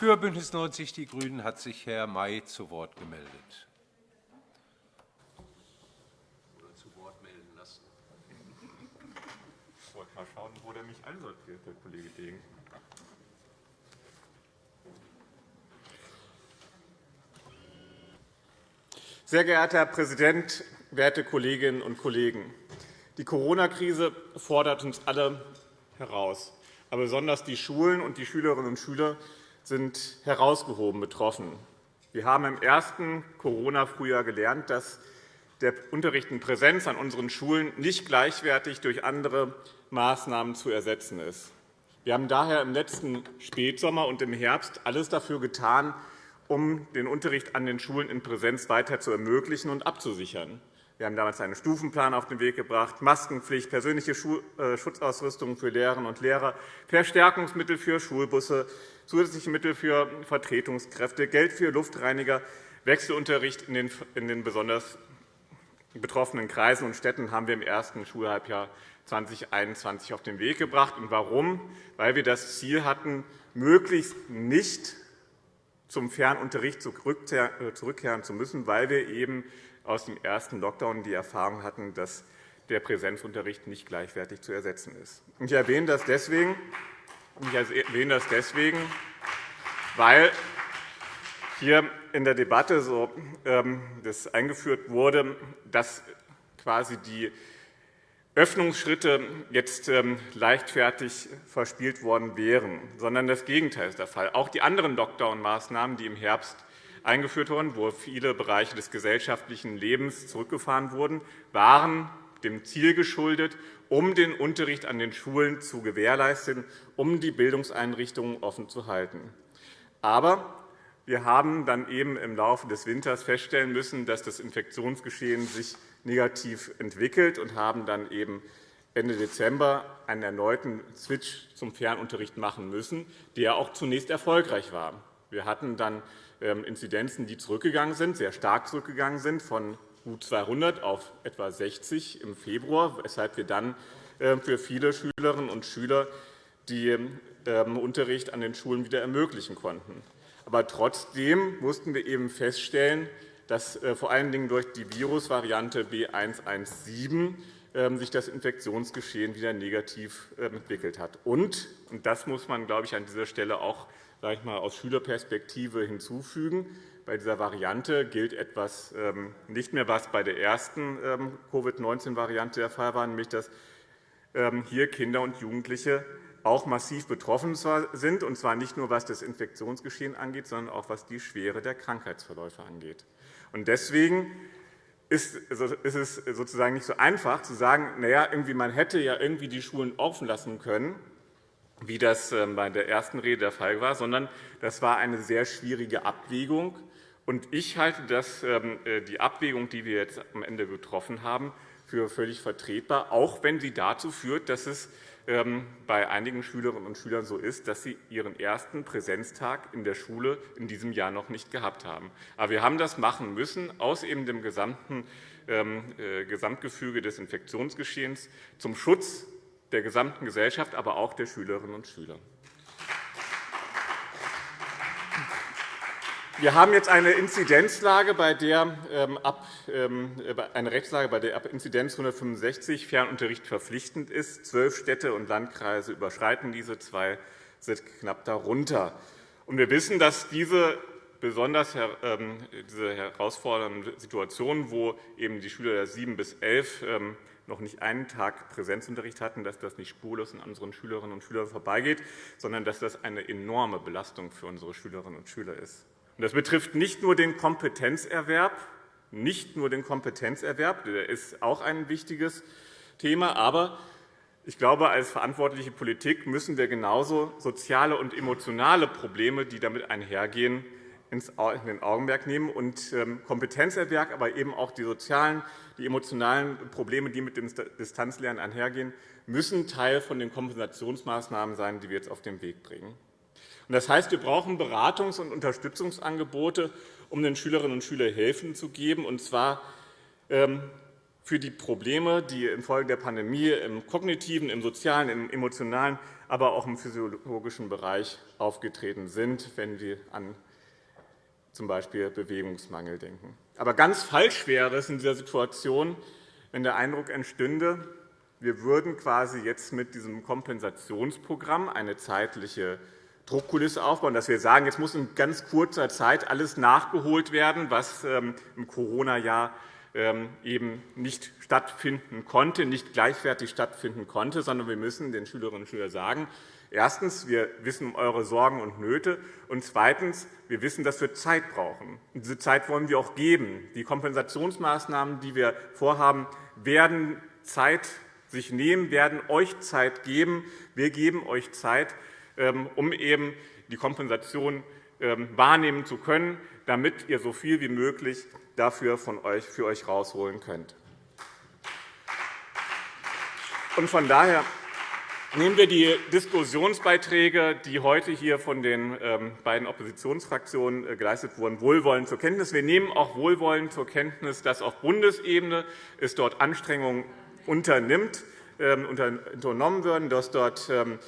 Für BÜNDNIS 90 die GRÜNEN hat sich Herr May zu Wort gemeldet. Ich wollte mal schauen, wo der mich einsortiert, Herr Kollege Degen. Sehr geehrter Herr Präsident, werte Kolleginnen und Kollegen! Die Corona-Krise fordert uns alle heraus. Aber besonders die Schulen und die Schülerinnen und Schüler sind herausgehoben betroffen. Wir haben im ersten Corona-Frühjahr gelernt, dass der Unterricht in Präsenz an unseren Schulen nicht gleichwertig durch andere Maßnahmen zu ersetzen ist. Wir haben daher im letzten Spätsommer und im Herbst alles dafür getan, um den Unterricht an den Schulen in Präsenz weiter zu ermöglichen und abzusichern. Wir haben damals einen Stufenplan auf den Weg gebracht, Maskenpflicht, persönliche äh, Schutzausrüstung für Lehrerinnen und Lehrer, Verstärkungsmittel für Schulbusse, zusätzliche Mittel für Vertretungskräfte, Geld für Luftreiniger, Wechselunterricht in den besonders betroffenen Kreisen und Städten haben wir im ersten Schulhalbjahr 2021 auf den Weg gebracht. Und warum? Weil wir das Ziel hatten, möglichst nicht zum Fernunterricht äh, zurückkehren zu müssen, weil wir eben aus dem ersten Lockdown die Erfahrung hatten, dass der Präsenzunterricht nicht gleichwertig zu ersetzen ist. Ich erwähne das deswegen, ich erwähne das deswegen weil hier in der Debatte so, ähm, das eingeführt wurde, dass quasi die Öffnungsschritte jetzt ähm, leichtfertig verspielt worden wären, sondern das Gegenteil ist der Fall. Auch die anderen Lockdown-Maßnahmen, die im Herbst eingeführt wurden, wo viele Bereiche des gesellschaftlichen Lebens zurückgefahren wurden, waren dem Ziel geschuldet, um den Unterricht an den Schulen zu gewährleisten, um die Bildungseinrichtungen offen zu halten. Aber wir haben dann eben im Laufe des Winters feststellen müssen, dass das Infektionsgeschehen sich negativ entwickelt und haben dann eben Ende Dezember einen erneuten Switch zum Fernunterricht machen müssen, der auch zunächst erfolgreich war. Wir hatten dann ähm, Inzidenzen, die zurückgegangen sind, sehr stark zurückgegangen sind, von gut 200 auf etwa 60 im Februar, weshalb wir dann ähm, für viele Schülerinnen und Schüler den ähm, Unterricht an den Schulen wieder ermöglichen konnten. Aber trotzdem mussten wir eben feststellen, dass äh, vor allen Dingen durch die Virusvariante B117 ähm, sich das Infektionsgeschehen wieder negativ entwickelt hat. Und, und das muss man, glaube ich, an dieser Stelle auch sage ich mal, aus Schülerperspektive hinzufügen. Bei dieser Variante gilt etwas nicht mehr, was bei der ersten Covid-19-Variante der Fall war, nämlich dass hier Kinder und Jugendliche auch massiv betroffen sind, und zwar nicht nur was das Infektionsgeschehen angeht, sondern auch was die Schwere der Krankheitsverläufe angeht. Deswegen ist es sozusagen nicht so einfach zu sagen, na ja, irgendwie man hätte ja irgendwie die Schulen offen lassen können, wie das ähm, bei der ersten Rede der Fall war, sondern das war eine sehr schwierige Abwägung. Ich halte das, ähm, äh, die Abwägung, die wir jetzt am Ende getroffen haben, für völlig vertretbar, auch wenn sie dazu führt, dass es ähm, bei einigen Schülerinnen und Schülern so ist, dass sie ihren ersten Präsenztag in der Schule in diesem Jahr noch nicht gehabt haben. Aber wir haben das machen müssen aus eben dem gesamten äh, Gesamtgefüge des Infektionsgeschehens zum Schutz der gesamten Gesellschaft, aber auch der Schülerinnen und Schüler. Wir haben jetzt eine Inzidenzlage, bei der ähm, ab, ähm, eine Rechtslage, bei der ab Inzidenz 165 Fernunterricht verpflichtend ist. Zwölf Städte und Landkreise überschreiten diese, zwei sind knapp darunter. wir wissen, dass diese besonders ähm, diese herausfordernden Situationen, wo eben die Schüler der 7 bis 11 noch nicht einen Tag Präsenzunterricht hatten, dass das nicht spurlos an unseren Schülerinnen und Schülern vorbeigeht, sondern dass das eine enorme Belastung für unsere Schülerinnen und Schüler ist. Das betrifft nicht nur den Kompetenzerwerb, nicht nur den Kompetenzerwerb, der ist auch ein wichtiges Thema, aber ich glaube, als verantwortliche Politik müssen wir genauso soziale und emotionale Probleme, die damit einhergehen, in den Augenmerk nehmen und ähm, Kompetenzerwerb, aber eben auch die sozialen, die emotionalen Probleme, die mit dem Distanzlernen einhergehen, müssen Teil von den Kompensationsmaßnahmen sein, die wir jetzt auf den Weg bringen. Das heißt, wir brauchen Beratungs- und Unterstützungsangebote, um den Schülerinnen und Schülern helfen zu geben, und zwar ähm, für die Probleme, die infolge der Pandemie im kognitiven, im sozialen, im emotionalen, aber auch im physiologischen Bereich aufgetreten sind, wenn wir an z. B. Bewegungsmangel denken. Aber ganz falsch wäre es in dieser Situation, wenn der Eindruck entstünde, wir würden quasi jetzt mit diesem Kompensationsprogramm eine zeitliche Druckkulisse aufbauen, dass wir sagen, jetzt muss in ganz kurzer Zeit alles nachgeholt werden, was ähm, im Corona-Jahr ähm, eben nicht stattfinden konnte, nicht gleichwertig stattfinden konnte, sondern wir müssen den Schülerinnen und Schülern sagen, Erstens. Wir wissen um eure Sorgen und Nöte. Und zweitens. Wir wissen, dass wir Zeit brauchen. Und diese Zeit wollen wir auch geben. Die Kompensationsmaßnahmen, die wir vorhaben, werden Zeit sich nehmen, werden euch Zeit geben. Wir geben euch Zeit, ähm, um eben die Kompensation ähm, wahrnehmen zu können, damit ihr so viel wie möglich dafür von euch, für euch herausholen könnt. Von daher Nehmen wir die Diskussionsbeiträge, die heute hier von den ähm, beiden Oppositionsfraktionen äh, geleistet wurden, wohlwollend zur Kenntnis. Wir nehmen auch wohlwollend zur Kenntnis, dass auf Bundesebene es dort Anstrengungen unternimmt, ähm, unternommen werden, dass dort ähm,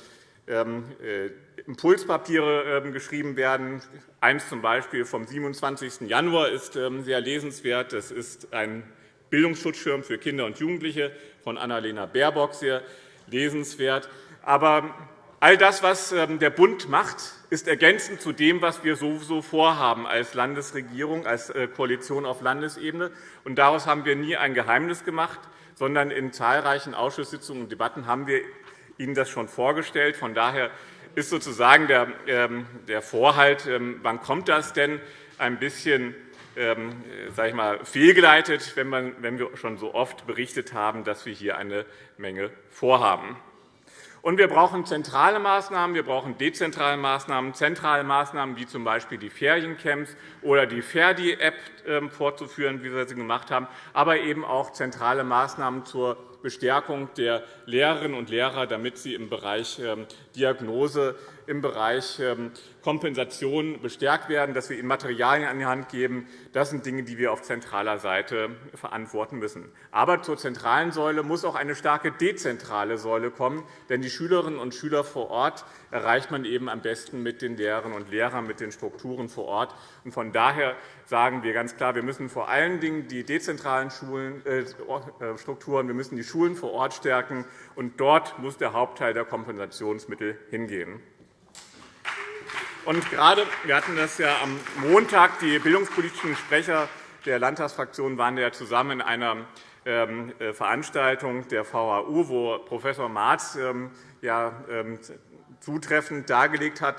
äh, Impulspapiere geschrieben werden. Eins zum Beispiel vom 27. Januar ist sehr lesenswert. Das ist ein Bildungsschutzschirm für Kinder und Jugendliche von Annalena Baerbock sehr lesenswert. Aber all das, was ähm, der Bund macht, ist ergänzend zu dem, was wir sowieso vorhaben als Landesregierung, als äh, Koalition auf Landesebene. Und daraus haben wir nie ein Geheimnis gemacht, sondern in zahlreichen Ausschusssitzungen und Debatten haben wir Ihnen das schon vorgestellt. Von daher ist sozusagen der ähm, Vorhalt, ähm, wann kommt das denn, ein bisschen sage ich mal, fehlgeleitet, wenn wir schon so oft berichtet haben, dass wir hier eine Menge vorhaben. Und wir brauchen zentrale Maßnahmen, wir brauchen dezentrale Maßnahmen, zentrale Maßnahmen wie z.B. die Feriencamps oder die Ferdi-App ähm, fortzuführen, wie wir sie gemacht haben, aber eben auch zentrale Maßnahmen zur Bestärkung der Lehrerinnen und Lehrer, damit sie im Bereich ähm, Diagnose, im Bereich ähm, Kompensation bestärkt werden, dass wir ihnen Materialien an die Hand geben. Das sind Dinge, die wir auf zentraler Seite verantworten müssen. Aber zur zentralen Säule muss auch eine starke dezentrale Säule kommen. Denn die Schülerinnen und Schüler vor Ort erreicht man eben am besten mit den Lehrerinnen und Lehrern, mit den Strukturen vor Ort. Von daher sagen wir ganz klar, wir müssen vor allen Dingen die dezentralen äh, äh, Strukturen, wir müssen die Schulen vor Ort stärken. Und dort muss der Hauptteil der Kompensationsmittel hingehen. Und gerade, wir hatten das ja am Montag, die bildungspolitischen Sprecher der Landtagsfraktionen waren ja zusammen in einer ähm, äh, Veranstaltung der VHU, wo Prof. Marz ähm, ja, ähm, zutreffend dargelegt hat,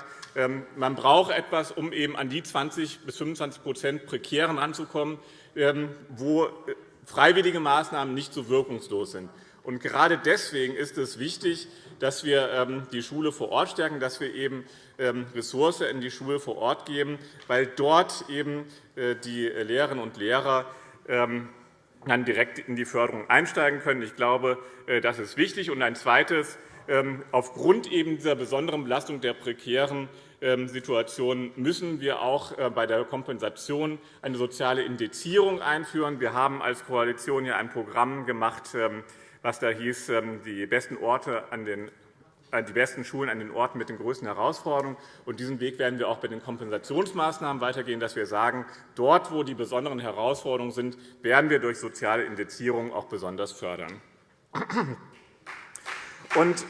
man braucht etwas, um eben an die 20 bis 25% Prekären ranzukommen, wo äh, freiwillige Maßnahmen nicht so wirkungslos sind. Und gerade deswegen ist es wichtig, dass wir die Schule vor Ort stärken, dass wir eben ähm, Ressource in die Schule vor Ort geben, weil dort eben äh, die Lehrerinnen und Lehrer ähm, dann direkt in die Förderung einsteigen können. Ich glaube, äh, das ist wichtig. Und ein zweites. Ähm, aufgrund eben dieser besonderen Belastung der prekären Situation müssen wir auch äh, bei der Kompensation eine soziale Indizierung einführen. Wir haben als Koalition ja ein Programm gemacht, was da hieß, die besten Orte an den äh, die besten Schulen an den Orten mit den größten Herausforderungen. Und diesen Weg werden wir auch bei den Kompensationsmaßnahmen weitergehen, dass wir sagen, dort, wo die besonderen Herausforderungen sind, werden wir durch soziale Indizierung auch besonders fördern. Und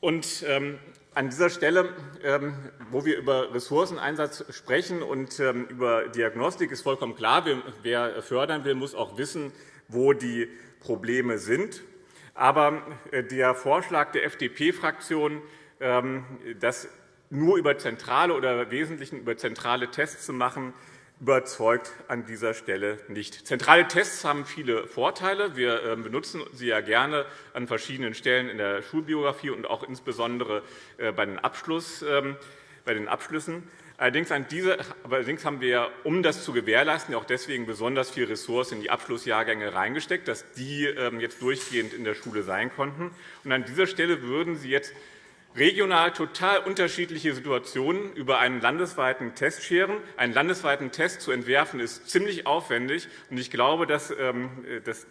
und, ähm, an dieser Stelle, ähm, wo wir über Ressourceneinsatz sprechen und ähm, über Diagnostik, ist vollkommen klar, wer fördern will, muss auch wissen, wo die Probleme sind. Aber äh, der Vorschlag der FDP-Fraktion, ähm, das nur über zentrale oder Wesentlichen über zentrale Tests zu machen, überzeugt an dieser Stelle nicht. Zentrale Tests haben viele Vorteile. Wir ähm, benutzen sie ja gerne an verschiedenen Stellen in der Schulbiografie und auch insbesondere äh, bei den ähm, Abschlüssen. Allerdings, an diese, allerdings haben wir, um das zu gewährleisten, auch deswegen besonders viel Ressourcen in die Abschlussjahrgänge reingesteckt, dass die ähm, jetzt durchgehend in der Schule sein konnten. Und an dieser Stelle würden Sie jetzt regional total unterschiedliche Situationen über einen landesweiten Test scheren. Einen landesweiten Test zu entwerfen, ist ziemlich aufwendig. Ich glaube, dass ähm, das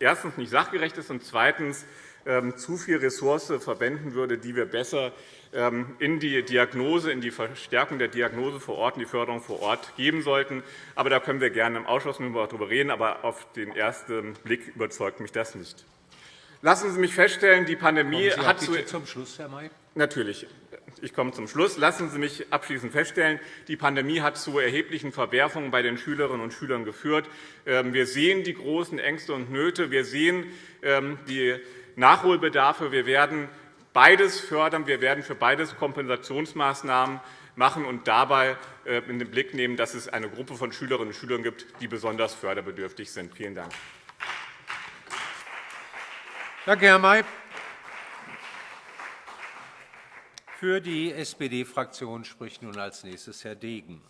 erstens nicht sachgerecht ist und zweitens ähm, zu viel Ressource verwenden würde, die wir besser ähm, in die Diagnose, in die Verstärkung der Diagnose vor Ort, in die Förderung vor Ort geben sollten. Aber da können wir gerne im Ausschuss darüber reden. Aber auf den ersten Blick überzeugt mich das nicht. Lassen Sie mich feststellen, die Pandemie hat bitte zum Schluss, Herr May. Natürlich. Ich komme zum Schluss. Lassen Sie mich abschließend feststellen, die Pandemie hat zu erheblichen Verwerfungen bei den Schülerinnen und Schülern geführt. Ähm, wir sehen die großen Ängste und Nöte. Wir sehen ähm, die Nachholbedarfe. Wir werden beides fördern. Wir werden für beides Kompensationsmaßnahmen machen und dabei äh, in den Blick nehmen, dass es eine Gruppe von Schülerinnen und Schülern gibt, die besonders förderbedürftig sind. Vielen Dank. Danke, Herr May. Für die SPD-Fraktion spricht nun als nächstes Herr Degen.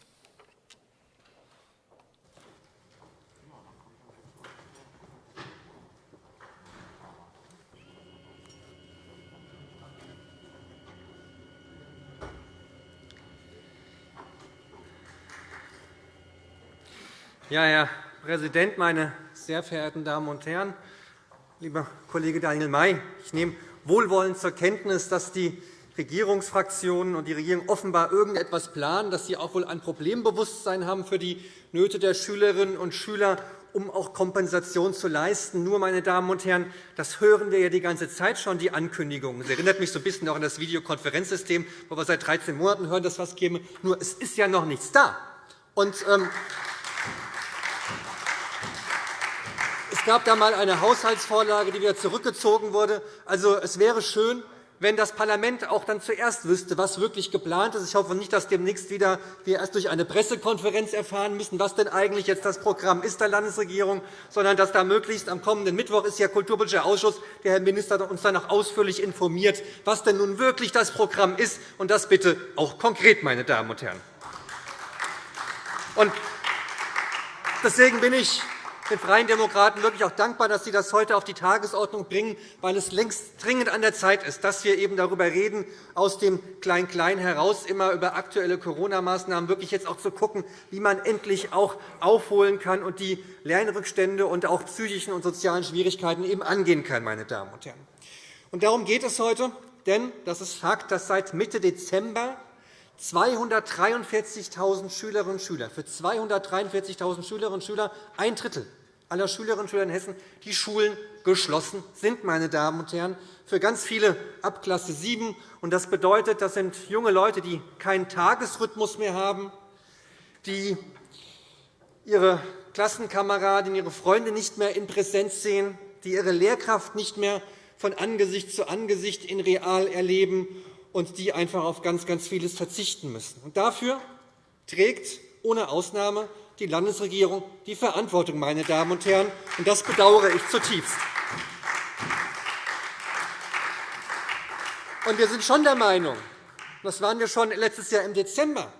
Ja, Herr Präsident, meine sehr verehrten Damen und Herren! Lieber Kollege Daniel May, ich nehme wohlwollend zur Kenntnis, dass die Regierungsfraktionen und die Regierung offenbar irgendetwas planen, dass sie auch wohl ein Problembewusstsein haben für die Nöte der Schülerinnen und Schüler, um auch Kompensation zu leisten. Nur, meine Damen und Herren, das hören wir ja die ganze Zeit schon, die Ankündigungen. Es erinnert mich so ein bisschen auch an das Videokonferenzsystem, wo wir seit 13 Monaten hören, dass was käme. Nur, es ist ja noch nichts da. Und, ähm, es gab da einmal eine Haushaltsvorlage, die wieder zurückgezogen wurde. Also, es wäre schön, wenn das Parlament auch dann zuerst wüsste, was wirklich geplant ist. Ich hoffe nicht, dass demnächst wieder wir erst durch eine Pressekonferenz erfahren müssen, was denn eigentlich jetzt das Programm ist der Landesregierung, sondern dass da möglichst am kommenden Mittwoch ist ja Kulturpolitischer Ausschuss, der Herr Minister uns dann noch ausführlich informiert, was denn nun wirklich das Programm ist, und das bitte auch konkret, meine Damen und Herren. Und deswegen bin ich den Freien Demokraten wirklich auch dankbar, dass Sie das heute auf die Tagesordnung bringen, weil es längst dringend an der Zeit ist, dass wir eben darüber reden, aus dem Klein-Klein heraus immer über aktuelle Corona-Maßnahmen wirklich jetzt auch zu schauen, wie man endlich auch aufholen kann und die Lernrückstände und auch psychischen und sozialen Schwierigkeiten eben angehen kann. Meine Damen und Herren. Und darum geht es heute, denn das ist Fakt, dass seit Mitte Dezember 243.000 Schülerinnen und Schüler, für 243.000 Schülerinnen und Schüler ein Drittel aller Schülerinnen und Schüler in Hessen die Schulen geschlossen sind, meine Damen und Herren, für ganz viele ab Klasse 7. Das bedeutet, das sind junge Leute, die keinen Tagesrhythmus mehr haben, die ihre Klassenkameraden, ihre Freunde nicht mehr in Präsenz sehen, die ihre Lehrkraft nicht mehr von Angesicht zu Angesicht in real erleben und die einfach auf ganz, ganz vieles verzichten müssen. Und dafür trägt ohne Ausnahme die Landesregierung die Verantwortung, meine Damen und Herren. Und das bedauere ich zutiefst. Und wir sind schon der Meinung, das waren wir schon letztes Jahr im Dezember,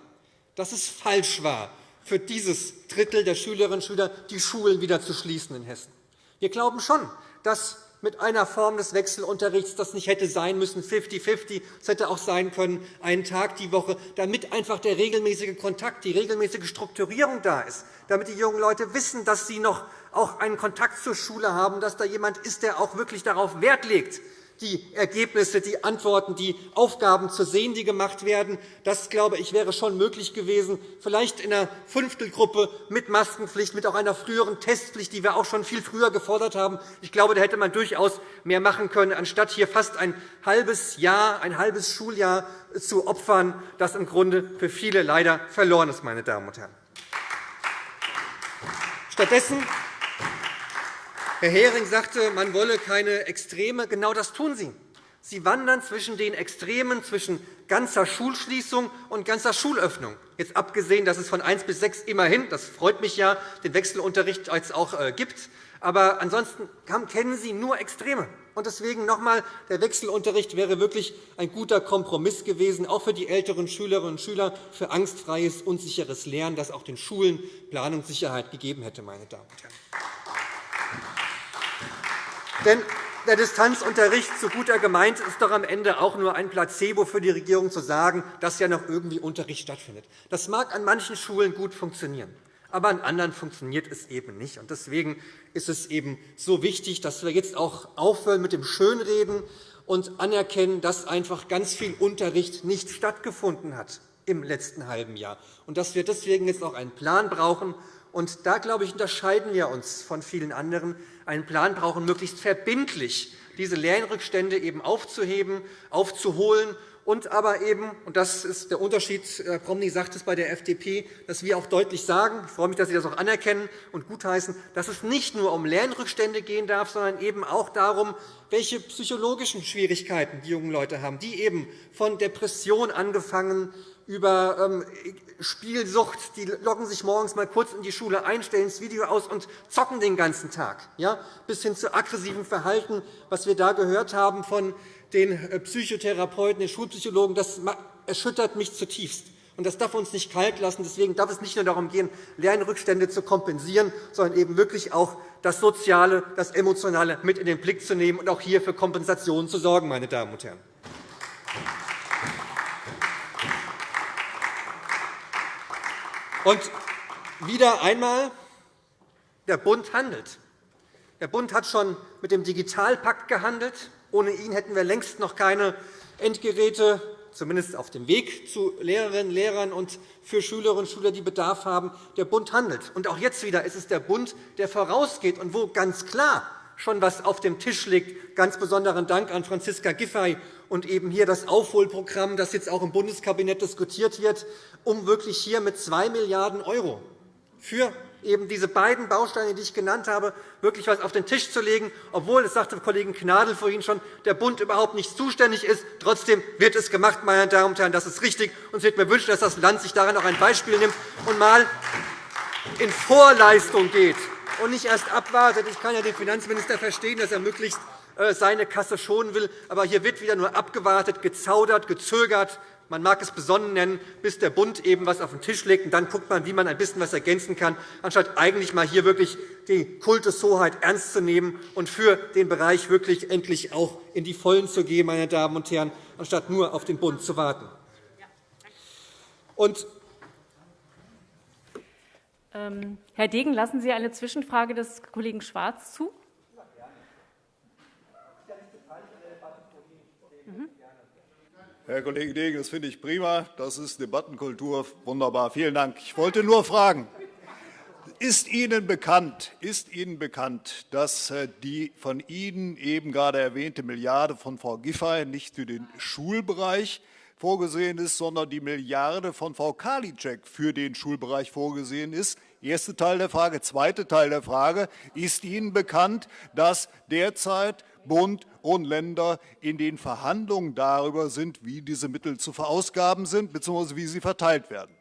dass es falsch war, für dieses Drittel der Schülerinnen und Schüler die Schulen wieder zu schließen in Hessen. Wir glauben schon, dass mit einer Form des Wechselunterrichts, das nicht hätte sein müssen, 50-50, es hätte auch sein können, einen Tag die Woche, damit einfach der regelmäßige Kontakt, die regelmäßige Strukturierung da ist, damit die jungen Leute wissen, dass sie noch auch einen Kontakt zur Schule haben, dass da jemand ist, der auch wirklich darauf Wert legt, die Ergebnisse, die Antworten, die Aufgaben zu sehen, die gemacht werden. Das, glaube ich, wäre schon möglich gewesen, vielleicht in einer Fünftelgruppe mit Maskenpflicht, mit auch einer früheren Testpflicht, die wir auch schon viel früher gefordert haben. Ich glaube, da hätte man durchaus mehr machen können, anstatt hier fast ein halbes Jahr, ein halbes Schuljahr zu opfern, das im Grunde für viele leider verloren ist. Meine Damen und Herren. Stattdessen Herr Hering sagte, man wolle keine Extreme. Genau das tun Sie. Sie wandern zwischen den Extremen, zwischen ganzer Schulschließung und ganzer Schulöffnung. Jetzt abgesehen, dass es von 1 bis 6 immerhin, das freut mich ja, den Wechselunterricht jetzt auch äh, gibt. Aber ansonsten kennen Sie nur Extreme. Und deswegen noch einmal, der Wechselunterricht wäre wirklich ein guter Kompromiss gewesen, auch für die älteren Schülerinnen und Schüler, für angstfreies, unsicheres Lernen, das auch den Schulen Planungssicherheit gegeben hätte. Meine Damen und Herren. Denn der Distanzunterricht, so gut er gemeint ist, doch am Ende auch nur ein Placebo für die Regierung zu sagen, dass ja noch irgendwie Unterricht stattfindet. Das mag an manchen Schulen gut funktionieren, aber an anderen funktioniert es eben nicht. Deswegen ist es eben so wichtig, dass wir jetzt auch aufhören mit dem Schönreden und anerkennen, dass einfach ganz viel Unterricht nicht stattgefunden hat im letzten halben Jahr und dass wir deswegen jetzt auch einen Plan brauchen. Und da, glaube ich, unterscheiden wir uns von vielen anderen, einen Plan brauchen, möglichst verbindlich diese Lernrückstände eben aufzuheben, aufzuholen und aber eben, und das ist der Unterschied, Herr Promny sagt es bei der FDP, dass wir auch deutlich sagen, ich freue mich, dass Sie das auch anerkennen und gutheißen, dass es nicht nur um Lernrückstände gehen darf, sondern eben auch darum, welche psychologischen Schwierigkeiten die jungen Leute haben, die eben von Depression angefangen über ähm, Spielsucht, die loggen sich morgens mal kurz in die Schule ein, stellen das Video aus und zocken den ganzen Tag, ja? bis hin zu aggressivem Verhalten, was wir da gehört haben von den äh, Psychotherapeuten, den Schulpsychologen, das erschüttert mich zutiefst. Und das darf uns nicht kalt lassen. Deswegen darf es nicht nur darum gehen, Lernrückstände zu kompensieren, sondern eben wirklich auch das Soziale, das Emotionale mit in den Blick zu nehmen und auch hier für Kompensationen zu sorgen. Meine Damen und Herren. Und wieder einmal, der Bund handelt. Der Bund hat schon mit dem Digitalpakt gehandelt. Ohne ihn hätten wir längst noch keine Endgeräte, zumindest auf dem Weg zu Lehrerinnen und Lehrern und für Schülerinnen und Schüler, die Bedarf haben. Der Bund handelt. Und auch jetzt wieder ist es der Bund, der vorausgeht und wo ganz klar schon etwas auf dem Tisch liegt. Ganz besonderen Dank an Franziska Giffey und eben hier das Aufholprogramm, das jetzt auch im Bundeskabinett diskutiert wird, um wirklich hier mit 2 Milliarden € für eben diese beiden Bausteine, die ich genannt habe, wirklich etwas auf den Tisch zu legen, obwohl, das sagte Kollegin Gnadl vorhin schon, der Bund überhaupt nicht zuständig ist. Trotzdem wird es gemacht, meine Damen und Herren. Das ist richtig. Und ich würde mir wünschen, dass das Land sich daran auch ein Beispiel nimmt und einmal in Vorleistung geht und nicht erst abwartet. Ich kann ja den Finanzminister verstehen, dass er möglichst seine Kasse schonen will. Aber hier wird wieder nur abgewartet, gezaudert, gezögert. Man mag es besonnen nennen, bis der Bund eben etwas auf den Tisch legt. Und dann guckt man, wie man ein bisschen etwas ergänzen kann, anstatt eigentlich einmal hier wirklich die Kultushoheit ernst zu nehmen und für den Bereich wirklich endlich auch in die Vollen zu gehen, meine Damen und Herren, anstatt nur auf den Bund zu warten. Und ähm, Herr Degen, lassen Sie eine Zwischenfrage des Kollegen Schwarz zu? Herr Kollege Degen, das finde ich prima. Das ist Debattenkultur. Wunderbar. Vielen Dank. Ich wollte nur fragen, ist Ihnen bekannt, ist Ihnen bekannt dass äh, die von Ihnen eben gerade erwähnte Milliarde von Frau Giffey nicht für den Schulbereich vorgesehen ist, sondern die Milliarde von Frau Karliczek für den Schulbereich vorgesehen ist? Erster Teil der Frage. Zweiter Teil der Frage. Ist Ihnen bekannt, dass derzeit Bund und Länder in den Verhandlungen darüber sind, wie diese Mittel zu verausgaben sind bzw. wie sie verteilt werden.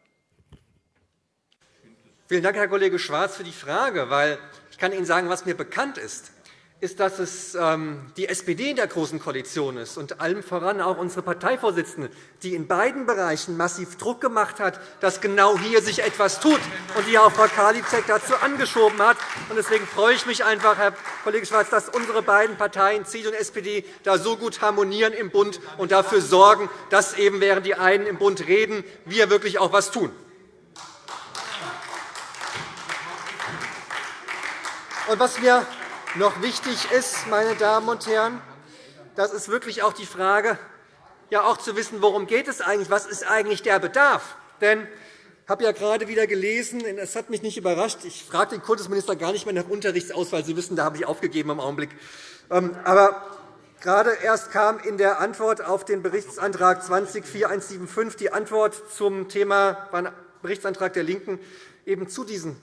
Vielen Dank, Herr Kollege Schwarz, für die Frage. Weil ich kann Ihnen sagen, was mir bekannt ist ist, dass es ähm, die SPD in der Großen Koalition ist und allem voran auch unsere Parteivorsitzende, die in beiden Bereichen massiv Druck gemacht hat, dass genau hier sich etwas tut und die auch Frau Karliczek dazu angeschoben hat. Deswegen freue ich mich einfach, Herr Kollege Schwarz, dass unsere beiden Parteien, CDU und SPD, da so gut harmonieren im Bund und dafür sorgen, dass eben, während die einen im Bund reden, wir wirklich auch etwas tun. Und was mir noch wichtig ist, meine Damen und Herren, das ist wirklich auch die Frage, ja auch zu wissen, worum geht es eigentlich, was ist eigentlich der Bedarf? Denn ich habe ja gerade wieder gelesen, es hat mich nicht überrascht, ich frage den Kultusminister gar nicht mehr nach Unterrichtsauswahl, Sie wissen, da habe ich aufgegeben im Augenblick. Ähm, aber gerade erst kam in der Antwort auf den Berichtsantrag 20-4175 die Antwort zum Thema Berichtsantrag der LINKEN eben zu diesen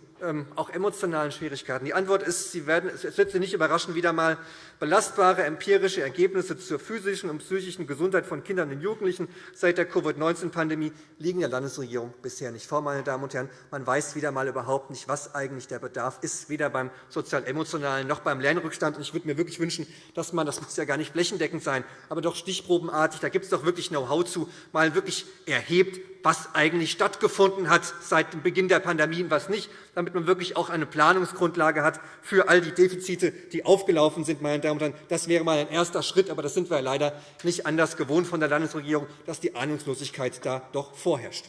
auch emotionalen Schwierigkeiten. Die Antwort ist, Sie werden, es wird Sie nicht überraschen, wieder einmal belastbare empirische Ergebnisse zur physischen und psychischen Gesundheit von Kindern und Jugendlichen seit der Covid-19-Pandemie liegen der Landesregierung bisher nicht vor. Meine Damen und Herren. Man weiß wieder einmal überhaupt nicht, was eigentlich der Bedarf ist, weder beim sozial-emotionalen noch beim Lernrückstand. Ich würde mir wirklich wünschen, dass man, das muss ja gar nicht flächendeckend sein, aber doch stichprobenartig, da gibt es doch wirklich Know-how zu, mal wirklich erhebt, was eigentlich stattgefunden hat seit dem Beginn der Pandemie und was nicht, damit man wirklich auch eine Planungsgrundlage hat für all die Defizite, die aufgelaufen sind. Meine Damen und Herren. Das wäre einmal ein erster Schritt, aber das sind wir leider nicht anders gewohnt von der Landesregierung, dass die Ahnungslosigkeit da doch vorherrscht.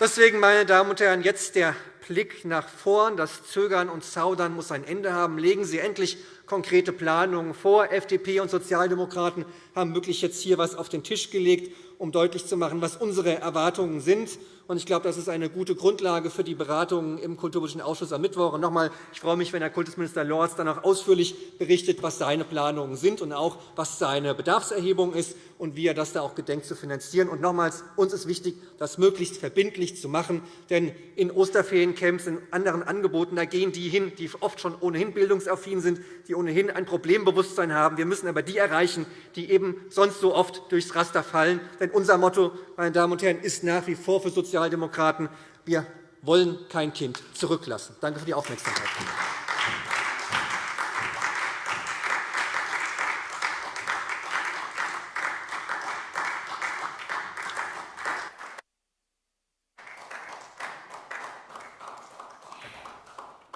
Deswegen, meine Damen und Herren, jetzt der Blick nach vorn. Das Zögern und Zaudern muss ein Ende haben. Legen Sie endlich konkrete Planungen vor. FDP und Sozialdemokraten haben wirklich jetzt hier etwas auf den Tisch gelegt, um deutlich zu machen, was unsere Erwartungen sind. Ich glaube, das ist eine gute Grundlage für die Beratungen im Kulturpolitischen Ausschuss am Mittwoch. Noch einmal, ich freue mich, wenn Herr Kultusminister Lorz dann auch ausführlich berichtet, was seine Planungen sind und auch, was seine Bedarfserhebung ist und wie er das da auch gedenkt zu finanzieren. Und nochmals, uns ist wichtig, das möglichst verbindlich zu machen. Denn in Osterferiencamps, in anderen Angeboten, da gehen die hin, die oft schon ohnehin bildungsaffin sind, die ohnehin ein Problembewusstsein haben. Wir müssen aber die erreichen, die eben sonst so oft durchs Raster fallen. Denn unser Motto, meine Damen und Herren, ist nach wie vor für Sozialdemokraten, wir wollen kein Kind zurücklassen. Danke für die Aufmerksamkeit.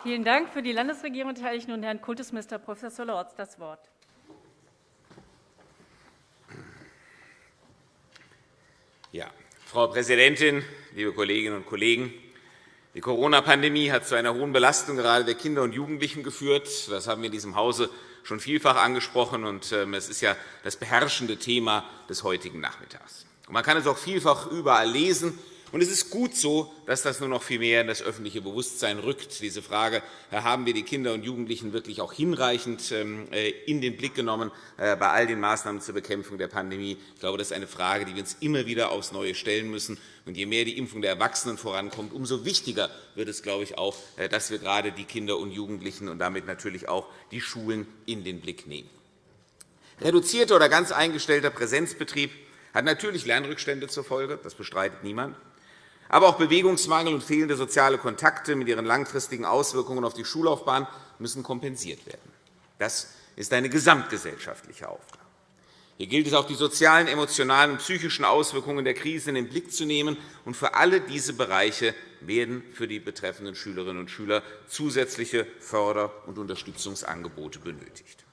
Vielen Dank. Für die Landesregierung erteile ich nun Herrn Kultusminister Prof. Lorz das Wort. Ja, Frau Präsidentin, liebe Kolleginnen und Kollegen! Die Corona-Pandemie hat zu einer hohen Belastung gerade der Kinder und Jugendlichen geführt. Das haben wir in diesem Hause schon vielfach angesprochen. und ähm, Es ist ja das beherrschende Thema des heutigen Nachmittags. Man kann es auch vielfach überall lesen. Und es ist gut so, dass das nur noch viel mehr in das öffentliche Bewusstsein rückt. Diese Frage haben wir die Kinder und Jugendlichen wirklich auch hinreichend ähm, äh, in den Blick genommen äh, bei all den Maßnahmen zur Bekämpfung der Pandemie. Ich glaube, das ist eine Frage, die wir uns immer wieder aufs Neue stellen müssen. Und je mehr die Impfung der Erwachsenen vorankommt, umso wichtiger wird es, glaube ich, auch, äh, dass wir gerade die Kinder und Jugendlichen und damit natürlich auch die Schulen in den Blick nehmen. Reduzierter oder ganz eingestellter Präsenzbetrieb hat natürlich Lernrückstände zur Folge. Das bestreitet niemand. Aber auch Bewegungsmangel und fehlende soziale Kontakte mit ihren langfristigen Auswirkungen auf die Schullaufbahn müssen kompensiert werden. Das ist eine gesamtgesellschaftliche Aufgabe. Hier gilt es auch, die sozialen, emotionalen und psychischen Auswirkungen der Krise in den Blick zu nehmen. Und für alle diese Bereiche werden für die betreffenden Schülerinnen und Schüler zusätzliche Förder- und Unterstützungsangebote benötigt.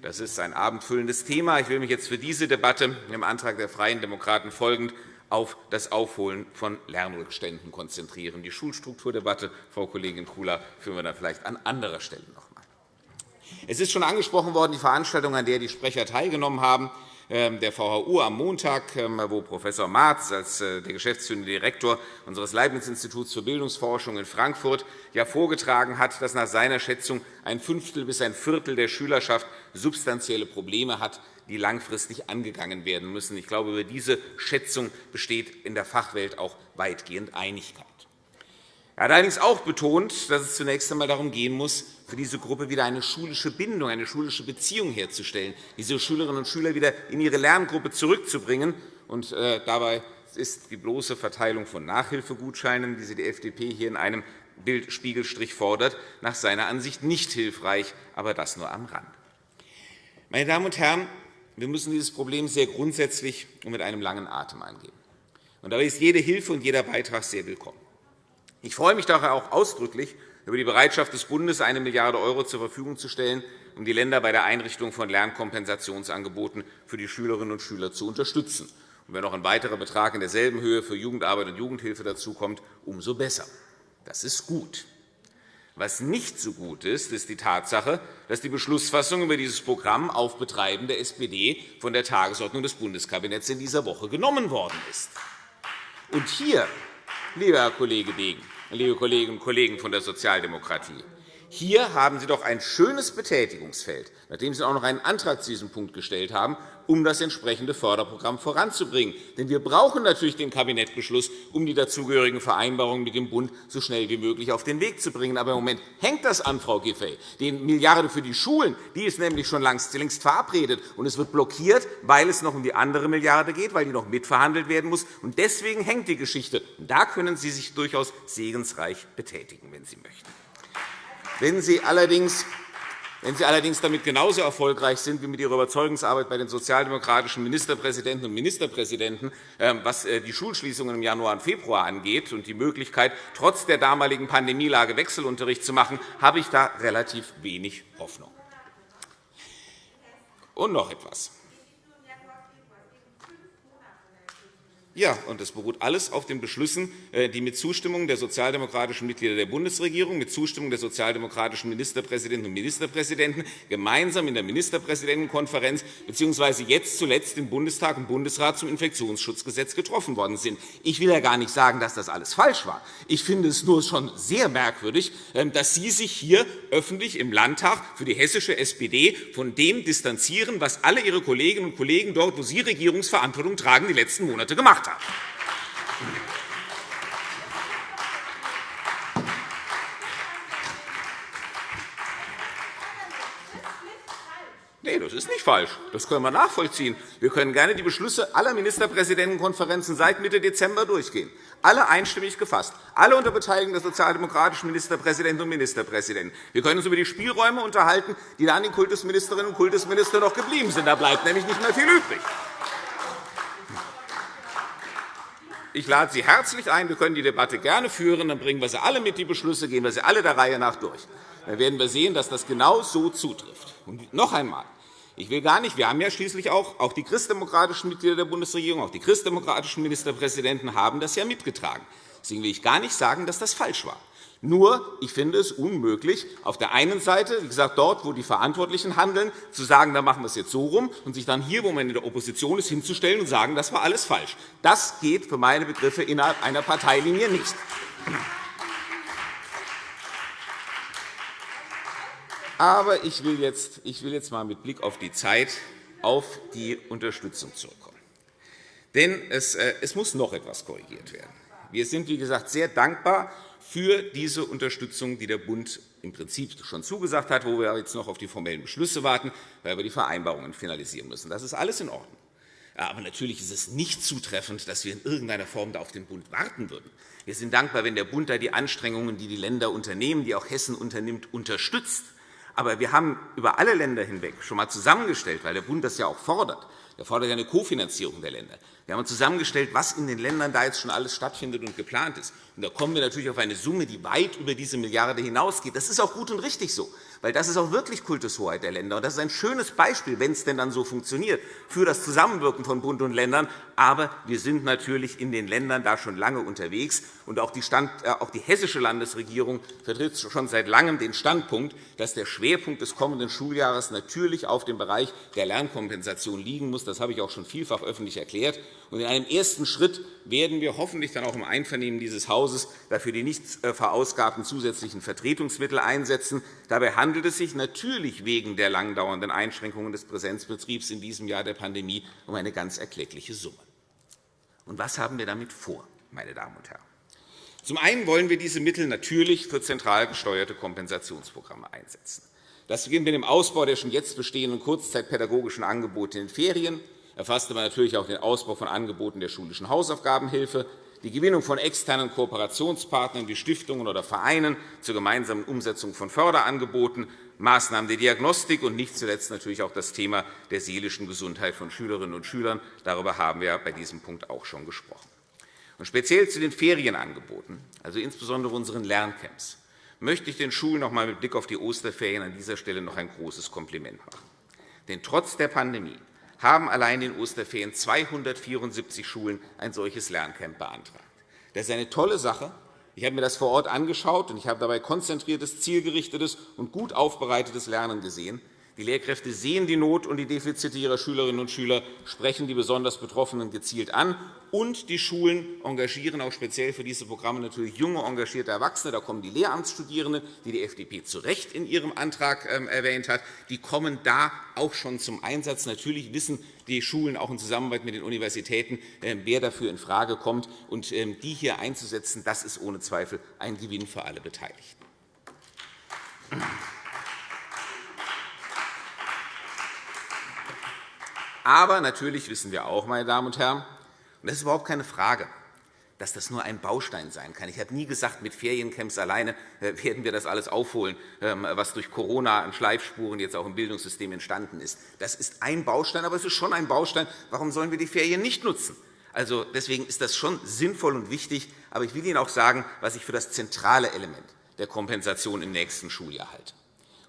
Das ist ein abendfüllendes Thema. Ich will mich jetzt für diese Debatte im Antrag der Freien Demokraten folgend auf das Aufholen von Lernrückständen konzentrieren. Die Schulstrukturdebatte, Frau Kollegin Kula, führen wir dann vielleicht an anderer Stelle noch einmal. Es ist schon angesprochen worden, die Veranstaltung, an der die Sprecher teilgenommen haben, ähm, der VHU am Montag, ähm, wo Prof. Marz als äh, der geschäftsführende Direktor unseres Leibniz-Instituts für Bildungsforschung in Frankfurt vorgetragen hat, dass nach seiner Schätzung ein Fünftel bis ein Viertel der Schülerschaft substanzielle Probleme hat, die langfristig angegangen werden müssen. Ich glaube, über diese Schätzung besteht in der Fachwelt auch weitgehend Einigkeit. Er hat allerdings auch betont, dass es zunächst einmal darum gehen muss, für diese Gruppe wieder eine schulische Bindung, eine schulische Beziehung herzustellen, diese Schülerinnen und Schüler wieder in ihre Lerngruppe zurückzubringen. Und äh, dabei ist die bloße Verteilung von Nachhilfegutscheinen, wie sie die FDP hier in einem Bildspiegelstrich fordert, nach seiner Ansicht nicht hilfreich, aber das nur am Rand. Meine Damen und Herren, wir müssen dieses Problem sehr grundsätzlich und mit einem langen Atem angehen. Und dabei ist jede Hilfe und jeder Beitrag sehr willkommen. Ich freue mich daher auch ausdrücklich über die Bereitschaft des Bundes, 1 Milliarde € zur Verfügung zu stellen, um die Länder bei der Einrichtung von Lernkompensationsangeboten für die Schülerinnen und Schüler zu unterstützen. Und wenn noch ein weiterer Betrag in derselben Höhe für Jugendarbeit und Jugendhilfe dazukommt, umso besser. Das ist gut. Was nicht so gut ist, ist die Tatsache, dass die Beschlussfassung über dieses Programm auf Betreiben der SPD von der Tagesordnung des Bundeskabinetts in dieser Woche genommen worden ist. Und hier, lieber Herr Kollege Degen, liebe Kolleginnen und Kollegen von der Sozialdemokratie, hier haben Sie doch ein schönes Betätigungsfeld, nachdem Sie auch noch einen Antrag zu diesem Punkt gestellt haben, um das entsprechende Förderprogramm voranzubringen. Denn wir brauchen natürlich den Kabinettbeschluss, um die dazugehörigen Vereinbarungen mit dem Bund so schnell wie möglich auf den Weg zu bringen. Aber im Moment hängt das an, Frau Giffey. Die Milliarde für die Schulen die ist nämlich schon längst verabredet, und es wird blockiert, weil es noch um die andere Milliarde geht, weil die noch mitverhandelt werden muss. Und deswegen hängt die Geschichte. Da können Sie sich durchaus segensreich betätigen, wenn Sie möchten. Wenn Sie allerdings Wenn Sie allerdings damit genauso erfolgreich sind wie mit Ihrer Überzeugungsarbeit bei den sozialdemokratischen Ministerpräsidenten und Ministerpräsidenten, ähm, was äh, die Schulschließungen im Januar und Februar angeht und die Möglichkeit, trotz der damaligen Pandemielage Wechselunterricht zu machen, habe ich da relativ wenig Hoffnung. Und noch etwas. Ja, und das beruht alles auf den Beschlüssen, äh, die mit Zustimmung der sozialdemokratischen Mitglieder der Bundesregierung, mit Zustimmung der sozialdemokratischen Ministerpräsidenten und Ministerpräsidenten gemeinsam in der Ministerpräsidentenkonferenz bzw. jetzt zuletzt im Bundestag und Bundesrat zum Infektionsschutzgesetz getroffen worden sind. Ich will ja gar nicht sagen, dass das alles falsch war. Ich finde es nur schon sehr merkwürdig, ähm, dass Sie sich hier öffentlich im Landtag für die hessische SPD von dem distanzieren, was alle Ihre Kolleginnen und Kollegen dort, wo Sie Regierungsverantwortung tragen, die letzten Monate gemacht haben. Nein, das ist nicht falsch. Das können wir nachvollziehen. Wir können gerne die Beschlüsse aller Ministerpräsidentenkonferenzen seit Mitte Dezember durchgehen. Alle einstimmig gefasst, alle unter Beteiligung der sozialdemokratischen Ministerpräsidenten und Ministerpräsidenten. Wir können uns über die Spielräume unterhalten, die da an den Kultusministerinnen und Kultusministern noch geblieben sind. Da bleibt nämlich nicht mehr viel übrig. Ich lade Sie herzlich ein. Wir können die Debatte gerne führen. Dann bringen wir sie alle mit, die Beschlüsse, gehen wir sie alle der Reihe nach durch. Dann werden wir sehen, dass das genau so zutrifft. Und noch einmal. Ich will gar nicht, wir haben ja schließlich auch, auch die christdemokratischen Mitglieder der Bundesregierung, auch die christdemokratischen Ministerpräsidenten haben das ja mitgetragen. Deswegen will ich gar nicht sagen, dass das falsch war. Nur, ich finde es unmöglich, auf der einen Seite, wie gesagt, dort, wo die Verantwortlichen handeln, zu sagen, da machen wir es jetzt so rum, und sich dann hier, wo man in der Opposition ist, hinzustellen und sagen, das war alles falsch. Das geht für meine Begriffe innerhalb einer Parteilinie nicht. Aber ich will jetzt, einmal mit Blick auf die Zeit auf die Unterstützung zurückkommen. Denn es, äh, es muss noch etwas korrigiert werden. Wir sind, wie gesagt, sehr dankbar für diese Unterstützung, die der Bund im Prinzip schon zugesagt hat, wo wir jetzt noch auf die formellen Beschlüsse warten, weil wir die Vereinbarungen finalisieren müssen. Das ist alles in Ordnung. Aber natürlich ist es nicht zutreffend, dass wir in irgendeiner Form auf den Bund warten würden. Wir sind dankbar, wenn der Bund da die Anstrengungen, die die Länder unternehmen, die auch Hessen unternimmt, unterstützt. Aber wir haben über alle Länder hinweg schon einmal zusammengestellt, weil der Bund das ja auch fordert. Er fordert eine Kofinanzierung der Länder. Wir haben zusammengestellt, was in den Ländern da jetzt schon alles stattfindet und geplant ist. Und da kommen wir natürlich auf eine Summe, die weit über diese Milliarde hinausgeht. Das ist auch gut und richtig so, weil das ist auch wirklich Kultushoheit der Länder. Und das ist ein schönes Beispiel, wenn es denn dann so funktioniert, für das Zusammenwirken von Bund und Ländern. Aber wir sind natürlich in den Ländern da schon lange unterwegs. Und auch die, Stand, äh, auch die hessische Landesregierung vertritt schon seit Langem den Standpunkt, dass der Schwerpunkt des kommenden Schuljahres natürlich auf dem Bereich der Lernkompensation liegen muss. Das habe ich auch schon vielfach öffentlich erklärt. Und in einem ersten Schritt werden wir hoffentlich dann auch im Einvernehmen dieses Hauses dafür die nicht äh, verausgabten zusätzlichen Vertretungsmittel einsetzen. Dabei handelt es sich natürlich wegen der lang dauernden Einschränkungen des Präsenzbetriebs in diesem Jahr der Pandemie um eine ganz erkleckliche Summe. Und was haben wir damit vor, meine Damen und Herren? Zum einen wollen wir diese Mittel natürlich für zentral gesteuerte Kompensationsprogramme einsetzen. Das beginnt mit dem Ausbau der schon jetzt bestehenden kurzzeitpädagogischen Angebote in den Ferien, erfasst aber natürlich auch den Ausbau von Angeboten der schulischen Hausaufgabenhilfe, die Gewinnung von externen Kooperationspartnern wie Stiftungen oder Vereinen zur gemeinsamen Umsetzung von Förderangeboten, Maßnahmen der Diagnostik und nicht zuletzt natürlich auch das Thema der seelischen Gesundheit von Schülerinnen und Schülern. Darüber haben wir bei diesem Punkt auch schon gesprochen. Und speziell zu den Ferienangeboten, also insbesondere unseren Lerncamps, möchte ich den Schulen noch einmal mit Blick auf die Osterferien an dieser Stelle noch ein großes Kompliment machen. Denn trotz der Pandemie haben allein in Osterferien 274 Schulen ein solches Lerncamp beantragt. Das ist eine tolle Sache. Ich habe mir das vor Ort angeschaut, und ich habe dabei konzentriertes, zielgerichtetes und gut aufbereitetes Lernen gesehen. Die Lehrkräfte sehen die Not und die Defizite ihrer Schülerinnen und Schüler, sprechen die besonders Betroffenen gezielt an. Und die Schulen engagieren auch speziell für diese Programme natürlich junge, engagierte Erwachsene. Da kommen die Lehramtsstudierenden, die die FDP zu Recht in ihrem Antrag ähm, erwähnt hat. Die kommen da auch schon zum Einsatz. Natürlich wissen die Schulen auch in Zusammenarbeit mit den Universitäten, ähm, wer dafür infrage kommt. Und ähm, die hier einzusetzen, das ist ohne Zweifel ein Gewinn für alle Beteiligten. Aber natürlich wissen wir auch, meine Damen und Herren, und das ist überhaupt keine Frage, dass das nur ein Baustein sein kann. Ich habe nie gesagt, mit Feriencamps alleine äh, werden wir das alles aufholen, ähm, was durch Corona an Schleifspuren jetzt auch im Bildungssystem entstanden ist. Das ist ein Baustein, aber es ist schon ein Baustein. Warum sollen wir die Ferien nicht nutzen? Also, deswegen ist das schon sinnvoll und wichtig. Aber ich will Ihnen auch sagen, was ich für das zentrale Element der Kompensation im nächsten Schuljahr halte.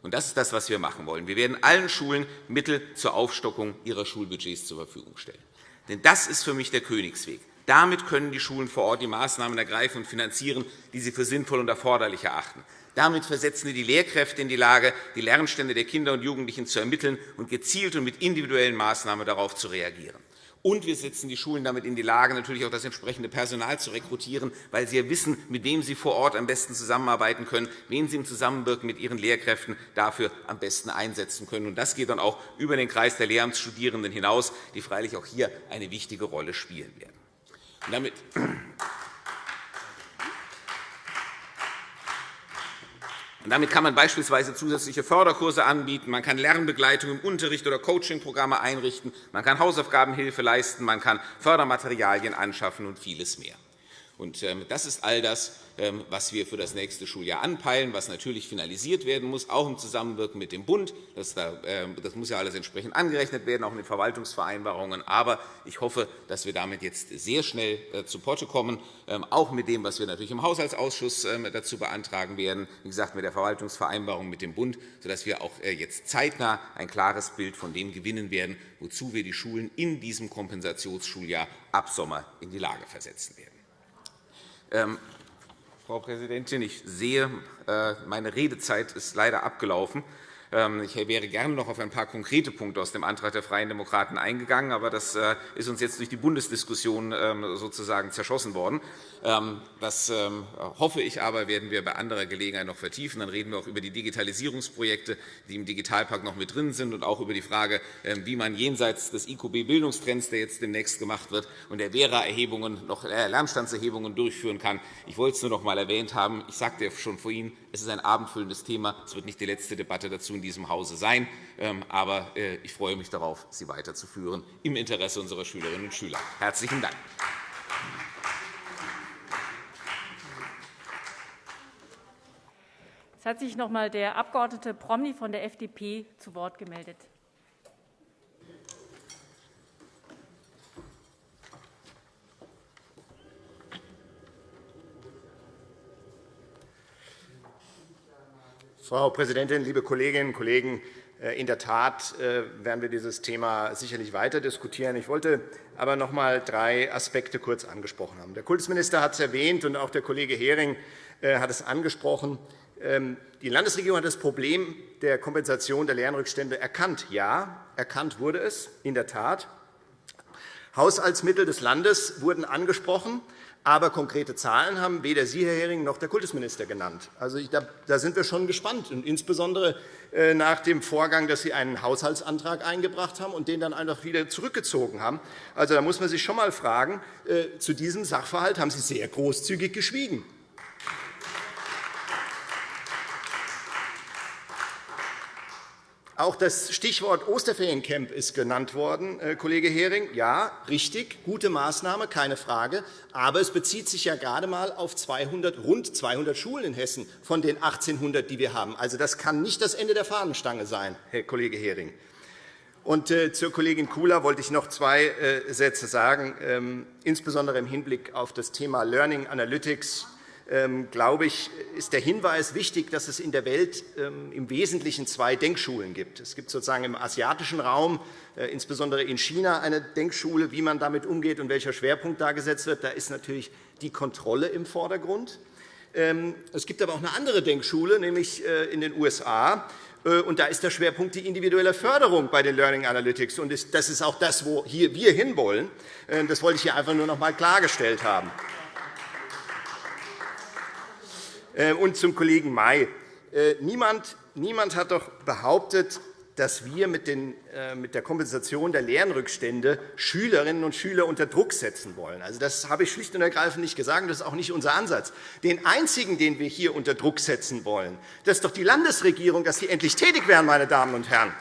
Und das ist das, was wir machen wollen. Wir werden allen Schulen Mittel zur Aufstockung ihrer Schulbudgets zur Verfügung stellen. Denn das ist für mich der Königsweg. Damit können die Schulen vor Ort die Maßnahmen ergreifen und finanzieren, die sie für sinnvoll und erforderlich erachten. Damit versetzen wir die Lehrkräfte in die Lage, die Lernstände der Kinder und Jugendlichen zu ermitteln und gezielt und mit individuellen Maßnahmen darauf zu reagieren. Und wir setzen die Schulen damit in die Lage, natürlich auch das entsprechende Personal zu rekrutieren, weil sie ja wissen, mit wem sie vor Ort am besten zusammenarbeiten können, wen sie im Zusammenwirken mit ihren Lehrkräften dafür am besten einsetzen können. das geht dann auch über den Kreis der Lehramtsstudierenden hinaus, die freilich auch hier eine wichtige Rolle spielen werden. Damit damit kann man beispielsweise zusätzliche Förderkurse anbieten, man kann Lernbegleitung im Unterricht oder Coachingprogramme einrichten, man kann Hausaufgabenhilfe leisten, man kann Fördermaterialien anschaffen und vieles mehr. Ähm, das ist all das, ähm, was wir für das nächste Schuljahr anpeilen, was natürlich finalisiert werden muss, auch im Zusammenwirken mit dem Bund. Das, ähm, muss ja alles entsprechend angerechnet werden, auch in den Verwaltungsvereinbarungen. Aber ich hoffe, dass wir damit jetzt sehr schnell äh, zu Potte kommen, auch mit dem, was wir natürlich im Haushaltsausschuss dazu beantragen werden, wie gesagt, mit der Verwaltungsvereinbarung mit dem Bund, sodass wir auch äh, jetzt zeitnah ein klares Bild von dem gewinnen werden, wozu wir die Schulen in diesem Kompensationsschuljahr ab Sommer in die Lage versetzen werden. Ähm, Frau Präsidentin, ich sehe, äh, meine Redezeit ist leider abgelaufen. Ähm, ich wäre gerne noch auf ein paar konkrete Punkte aus dem Antrag der Freien Demokraten eingegangen, aber das äh, ist uns jetzt durch die Bundesdiskussion ähm, sozusagen zerschossen worden. Ähm, das hoffe ich aber, werden wir bei anderer Gelegenheit noch vertiefen. Dann reden wir auch über die Digitalisierungsprojekte, die im Digitalpakt noch mit drin sind, und auch über die Frage, wie man jenseits des IQB-Bildungstrends, der jetzt demnächst gemacht wird, und der Vera-Erhebungen noch äh, Lernstandserhebungen durchführen kann. Ich wollte es nur noch einmal erwähnt haben. Ich sagte ja schon vorhin, es ist ein abendfüllendes Thema. Es wird nicht die letzte Debatte dazu in diesem Hause sein. Ähm, aber äh, ich freue mich darauf, sie weiterzuführen im Interesse unserer Schülerinnen und Schüler. Herzlichen Dank. Es hat sich noch einmal der Abg. Promny von der FDP zu Wort gemeldet. Frau Präsidentin, liebe Kolleginnen und Kollegen! Äh, in der Tat äh, werden wir dieses Thema sicherlich weiter diskutieren. Ich wollte aber noch einmal drei Aspekte kurz angesprochen haben. Der Kultusminister hat es erwähnt, und auch der Kollege Hering äh, hat es angesprochen. Ähm, die Landesregierung hat das Problem der Kompensation der Lernrückstände erkannt. Ja, erkannt wurde es, in der Tat. Haushaltsmittel des Landes wurden angesprochen. Aber konkrete Zahlen haben weder Sie, Herr Hering, noch der Kultusminister genannt. Also, da sind wir schon gespannt, und insbesondere äh, nach dem Vorgang, dass Sie einen Haushaltsantrag eingebracht haben und den dann einfach wieder zurückgezogen haben. Also, da muss man sich schon einmal fragen, äh, zu diesem Sachverhalt haben Sie sehr großzügig geschwiegen. Auch das Stichwort Osterferiencamp ist genannt worden, äh, Kollege Hering. Ja, richtig, gute Maßnahme, keine Frage. Aber es bezieht sich ja gerade einmal auf 200, rund 200 Schulen in Hessen von den 1.800, die wir haben. Also, das kann nicht das Ende der Fahnenstange sein, Herr Kollege Hering. Und äh, zur Kollegin Kula wollte ich noch zwei äh, Sätze sagen, ähm, insbesondere im Hinblick auf das Thema Learning Analytics glaube ich, ist der Hinweis wichtig, dass es in der Welt ähm, im Wesentlichen zwei Denkschulen gibt. Es gibt sozusagen im asiatischen Raum, äh, insbesondere in China, eine Denkschule, wie man damit umgeht und welcher Schwerpunkt da gesetzt wird. Da ist natürlich die Kontrolle im Vordergrund. Ähm, es gibt aber auch eine andere Denkschule, nämlich äh, in den USA. Äh, und da ist der Schwerpunkt die individuelle Förderung bei den Learning Analytics. Und das ist auch das, wo wir hinwollen. Das wollte ich hier einfach nur noch einmal klargestellt haben. Äh, und zum Kollegen May. Äh, niemand, niemand hat doch behauptet, dass wir äh, mit der Kompensation der Lernrückstände Schülerinnen und Schüler unter Druck setzen wollen. Also, das habe ich schlicht und ergreifend nicht gesagt, das ist auch nicht unser Ansatz. Den einzigen, den wir hier unter Druck setzen wollen, das ist doch die Landesregierung, dass sie endlich tätig werden, meine Damen und Herren.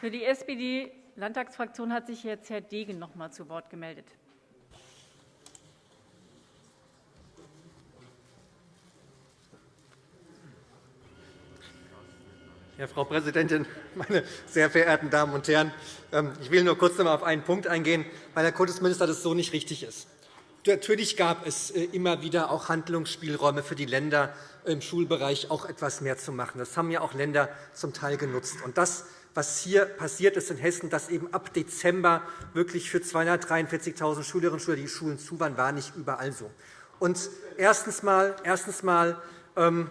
Für die SPD-Landtagsfraktion hat sich jetzt Herr Degen noch einmal zu Wort gemeldet. Ja, Frau Präsidentin, meine sehr verehrten Damen und Herren! Ähm, ich will nur kurz noch einmal auf einen Punkt eingehen, weil der Kultusminister das so nicht richtig ist. Natürlich gab es äh, immer wieder auch Handlungsspielräume für die Länder, im Schulbereich auch etwas mehr zu machen. Das haben ja auch Länder zum Teil genutzt. Und das, was hier passiert ist in Hessen, dass eben ab Dezember wirklich für 243.000 Schülerinnen und Schüler die Schulen zu waren, war nicht überall so. Und erstens mal, erstens mal ähm,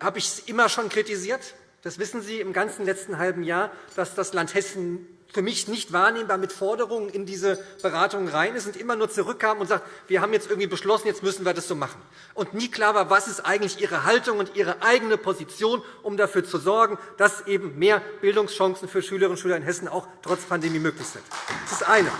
habe ich es immer schon kritisiert, das wissen Sie im ganzen letzten halben Jahr, dass das Land Hessen für mich nicht wahrnehmbar mit Forderungen in diese Beratungen rein ist und immer nur zurückkam und sagt, wir haben jetzt irgendwie beschlossen, jetzt müssen wir das so machen. Und nie klar war, was ist eigentlich Ihre Haltung und Ihre eigene Position, um dafür zu sorgen, dass eben mehr Bildungschancen für Schülerinnen und Schüler in Hessen auch trotz Pandemie möglich sind. Das ist eine.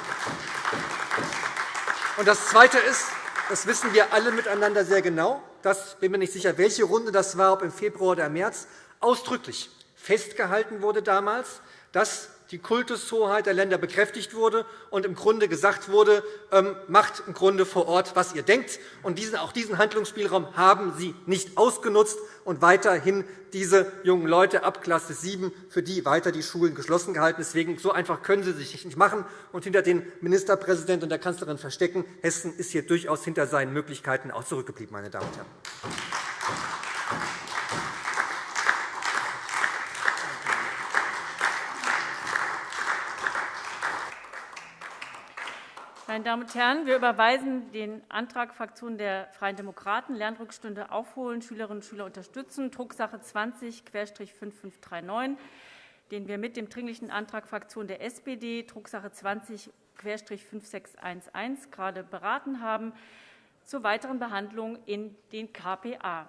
Und das Zweite ist, das wissen wir alle miteinander sehr genau, das bin mir nicht sicher, welche Runde das war, ob im Februar oder im März, ausdrücklich festgehalten wurde damals, dass die Kultushoheit der Länder bekräftigt wurde und im Grunde gesagt wurde, ähm, macht im Grunde vor Ort, was ihr denkt. Und auch diesen Handlungsspielraum haben Sie nicht ausgenutzt und weiterhin diese jungen Leute ab Klasse 7 für die weiter die Schulen geschlossen gehalten. Deswegen so einfach können Sie sich nicht machen und hinter den Ministerpräsidenten und der Kanzlerin verstecken. Hessen ist hier durchaus hinter seinen Möglichkeiten auch zurückgeblieben, meine Damen und Herren. Meine Damen und Herren, wir überweisen den Antrag Fraktion der Freien Demokraten, Lernrückstunde aufholen, Schülerinnen und Schüler unterstützen, Drucksache 20-5539, den wir mit dem Dringlichen Antrag Fraktion der SPD, Drucksache 20-5611, gerade beraten haben, zur weiteren Behandlung in den KPA.